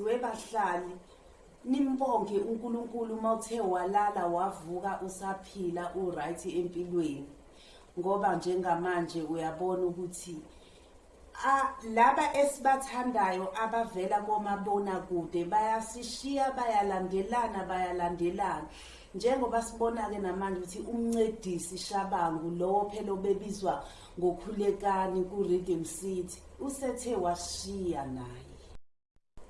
bahlali. Nimbonge uNkulunkulu mawuthe walala wavuka usaphila uright empilweni. Ngoba njengamanje uyabona ukuthi laba esibathandayo abavela komabona kude bayasishiya bayalandelana bayalandelana. Njengoba sibona ke namanje ukuthi umncedisi Shabangu lowo phela obebizwa ngokhulekani ku Rhythm City usethe washiya naye.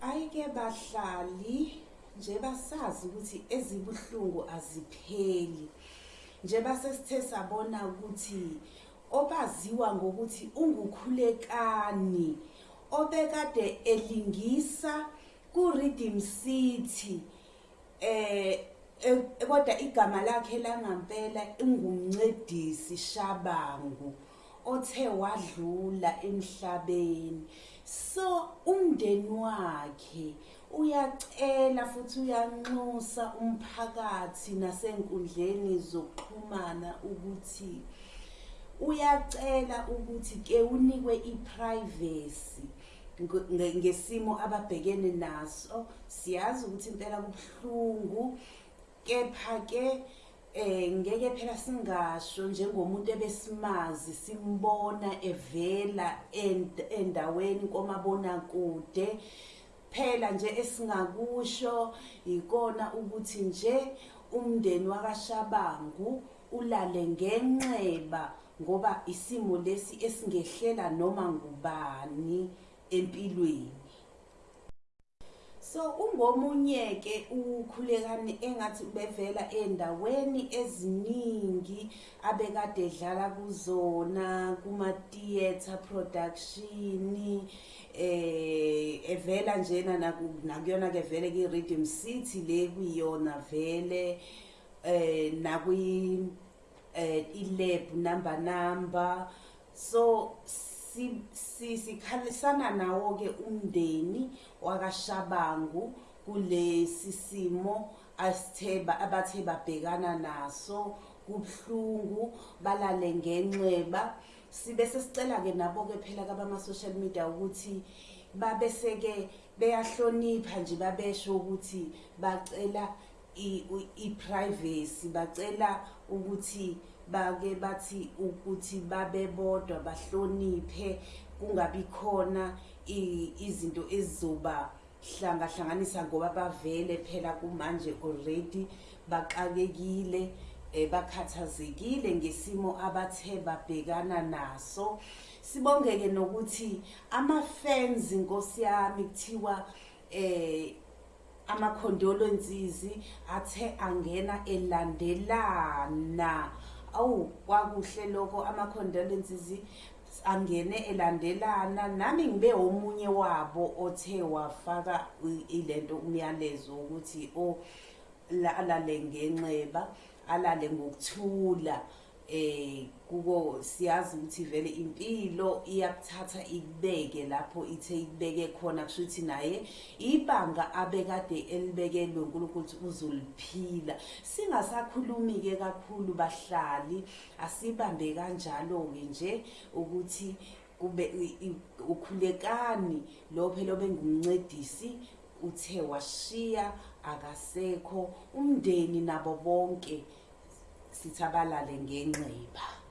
Ayike bahlali nje basazi ukuthi ezibuhlungu azipheli. Nje basesithe sabona ukuthi obaziwa ngokuthi ungukhulekani obekade elingisa ku Rhythm City eh kodwa igama lakhe langampela ingumncedisi Shabangu. Othe wadlula emhlabeni. So umndeni wakhe uyacela futhi uyanxusa umphakathi nasenkundleni zokuxhumana ukuthi uyacela ukuthi ke unikwe iprivacy ngesimo ababhekene naso. Siyazi ukuthi impela kubhlungu kepha ke eh ngeke phela singasho njengomuntu ebesimazi simbona evela endaweni komabona kude phela nje esingakusho ikona ukuthi nje umndeni wakashabangu ulale ngenxeba ngoba isimo lesi esingehlela noma ngubani empilweni. So ungomunye ke ukhulekani engathi bevela endaweni eziningi abekade edlala kuzona kuma theater production eh evela njena nakuyona ke vele ke Rhythm City le kuyona vele eh nakwi eh ilab number number. So sikhalisana nawo ke umndeni wakashabangu kulesi simo asitheba abathe babhekana naso kubhlungu balale ngenxeba. Sibe sesicela ke nabo ke phela kabama social media ukuthi babe seke beyahlonipha nje babesho ukuthi bacela i-privacy bacela ukuthi bake bathi ukuthi babe bodwa bahloniphe kungabi khona izinto ezizoba hlanga hlanganisa ngoba bavele phela kumanje already baqakekile bakhathazekile ngesimo abathe babhekana naso. Sibongeke nokuthi ama fans inkosi yami kuthiwa eh amakhondolonzizi athe angena elandelana awu kwakuhle lokho amakhondolonzizi angene elandelana. Nami ngibe omunye wabo othe wafaka ilento umyalezo ukuthi o alale ngenxeba alale ngokuthula. Eh kuko siyazi ukuthi vele impilo iyakuthatha ikubeke lapho ithe ikubeke khona kushuthi naye. Ibanga abekade elibekelwe uNkulunkulu ukuthi uzoliphila. Singasakhulumi ke kakhulu bahlali. Asibambe kanjalo ke nje ukuthi kube ukhulekani. Lo phela bengumncedisi uthe washiya akasekho. Umndeni nabo bonke sithabalale ngenxiba.